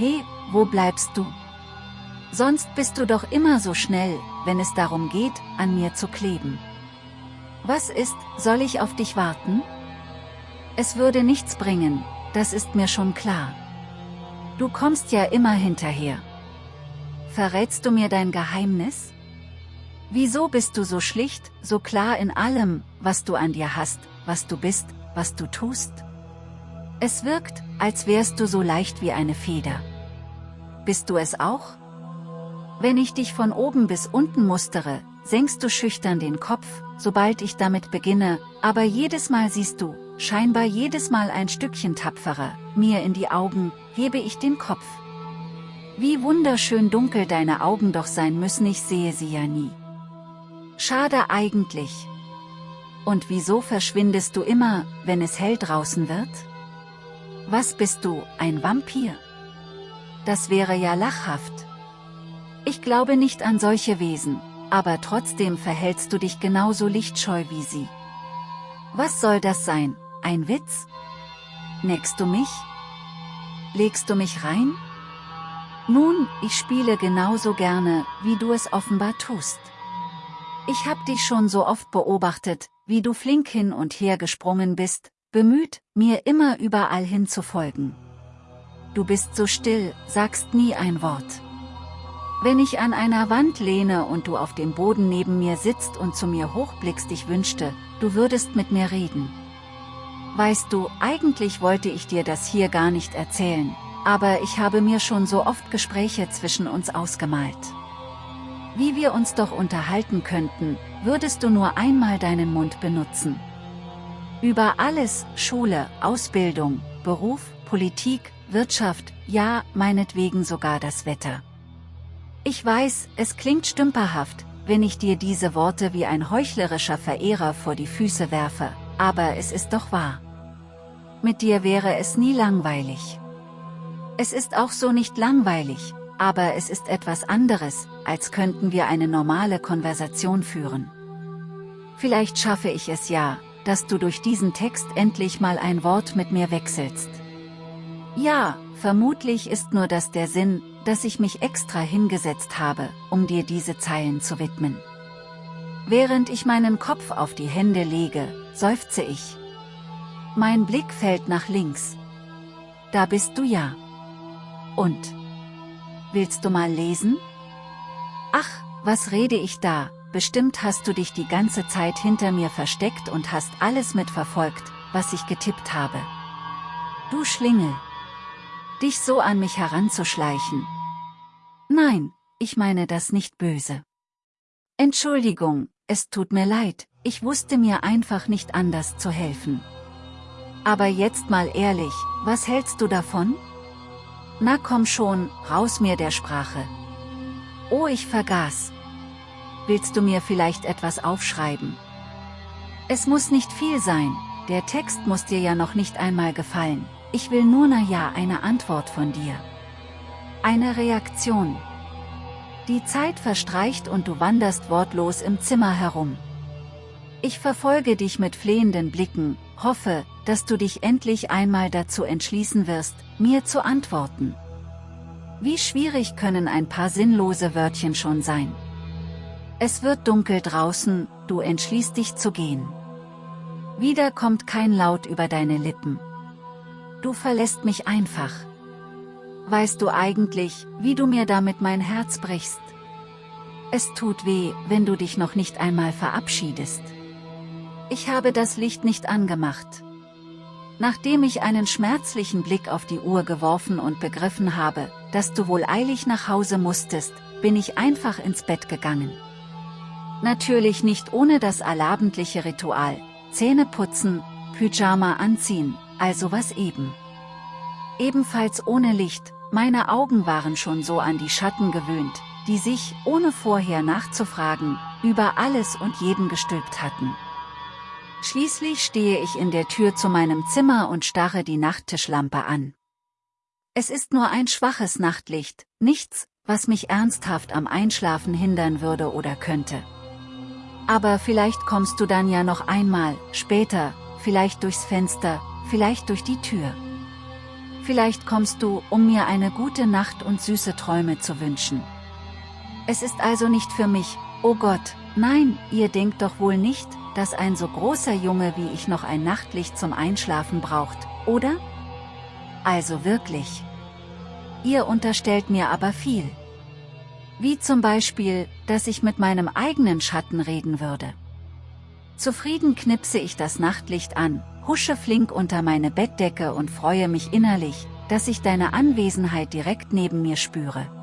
He, wo bleibst du? Sonst bist du doch immer so schnell, wenn es darum geht, an mir zu kleben. Was ist, soll ich auf dich warten? Es würde nichts bringen, das ist mir schon klar. Du kommst ja immer hinterher. Verrätst du mir dein Geheimnis? Wieso bist du so schlicht, so klar in allem, was du an dir hast, was du bist, was du tust? Es wirkt, als wärst du so leicht wie eine Feder. Bist du es auch? Wenn ich dich von oben bis unten mustere, senkst du schüchtern den Kopf, sobald ich damit beginne, aber jedes Mal siehst du, scheinbar jedes Mal ein Stückchen tapferer, mir in die Augen, hebe ich den Kopf. Wie wunderschön dunkel deine Augen doch sein müssen, ich sehe sie ja nie. Schade eigentlich. Und wieso verschwindest du immer, wenn es hell draußen wird? Was bist du, ein Vampir? Das wäre ja lachhaft. Ich glaube nicht an solche Wesen, aber trotzdem verhältst du dich genauso lichtscheu wie sie. Was soll das sein, ein Witz? Neckst du mich? Legst du mich rein? Nun, ich spiele genauso gerne, wie du es offenbar tust. Ich hab dich schon so oft beobachtet, wie du flink hin und her gesprungen bist, bemüht, mir immer überall hin zu folgen. Du bist so still, sagst nie ein Wort. Wenn ich an einer Wand lehne und du auf dem Boden neben mir sitzt und zu mir hochblickst ich wünschte, du würdest mit mir reden. Weißt du, eigentlich wollte ich dir das hier gar nicht erzählen, aber ich habe mir schon so oft Gespräche zwischen uns ausgemalt. Wie wir uns doch unterhalten könnten, würdest du nur einmal deinen Mund benutzen. Über alles, Schule, Ausbildung, Beruf, Politik, Wirtschaft, ja, meinetwegen sogar das Wetter. Ich weiß, es klingt stümperhaft, wenn ich dir diese Worte wie ein heuchlerischer Verehrer vor die Füße werfe, aber es ist doch wahr. Mit dir wäre es nie langweilig. Es ist auch so nicht langweilig, aber es ist etwas anderes, als könnten wir eine normale Konversation führen. Vielleicht schaffe ich es ja, dass du durch diesen Text endlich mal ein Wort mit mir wechselst. Ja, vermutlich ist nur das der Sinn, dass ich mich extra hingesetzt habe, um dir diese Zeilen zu widmen. Während ich meinen Kopf auf die Hände lege, seufze ich. Mein Blick fällt nach links. Da bist du ja. Und? Willst du mal lesen? Ach, was rede ich da, bestimmt hast du dich die ganze Zeit hinter mir versteckt und hast alles mitverfolgt, was ich getippt habe. Du Schlingel dich so an mich heranzuschleichen. Nein, ich meine das nicht böse. Entschuldigung, es tut mir leid, ich wusste mir einfach nicht anders zu helfen. Aber jetzt mal ehrlich, was hältst du davon? Na komm schon, raus mir der Sprache. Oh ich vergaß. Willst du mir vielleicht etwas aufschreiben? Es muss nicht viel sein, der Text muss dir ja noch nicht einmal gefallen. Ich will nur na ja eine Antwort von dir. Eine Reaktion. Die Zeit verstreicht und du wanderst wortlos im Zimmer herum. Ich verfolge dich mit flehenden Blicken, hoffe, dass du dich endlich einmal dazu entschließen wirst, mir zu antworten. Wie schwierig können ein paar sinnlose Wörtchen schon sein. Es wird dunkel draußen, du entschließt dich zu gehen. Wieder kommt kein Laut über deine Lippen. Du verlässt mich einfach. Weißt du eigentlich, wie du mir damit mein Herz brichst? Es tut weh, wenn du dich noch nicht einmal verabschiedest. Ich habe das Licht nicht angemacht. Nachdem ich einen schmerzlichen Blick auf die Uhr geworfen und begriffen habe, dass du wohl eilig nach Hause musstest, bin ich einfach ins Bett gegangen. Natürlich nicht ohne das allabendliche Ritual, Zähne putzen, Pyjama anziehen, also was eben. Ebenfalls ohne Licht, meine Augen waren schon so an die Schatten gewöhnt, die sich, ohne vorher nachzufragen, über alles und jeden gestülpt hatten. Schließlich stehe ich in der Tür zu meinem Zimmer und starre die Nachttischlampe an. Es ist nur ein schwaches Nachtlicht, nichts, was mich ernsthaft am Einschlafen hindern würde oder könnte. Aber vielleicht kommst du dann ja noch einmal, später, vielleicht durchs Fenster, vielleicht durch die Tür. Vielleicht kommst du, um mir eine gute Nacht und süße Träume zu wünschen. Es ist also nicht für mich, oh Gott, nein, ihr denkt doch wohl nicht, dass ein so großer Junge wie ich noch ein Nachtlicht zum Einschlafen braucht, oder? Also wirklich. Ihr unterstellt mir aber viel. Wie zum Beispiel, dass ich mit meinem eigenen Schatten reden würde. Zufrieden knipse ich das Nachtlicht an, husche flink unter meine Bettdecke und freue mich innerlich, dass ich deine Anwesenheit direkt neben mir spüre.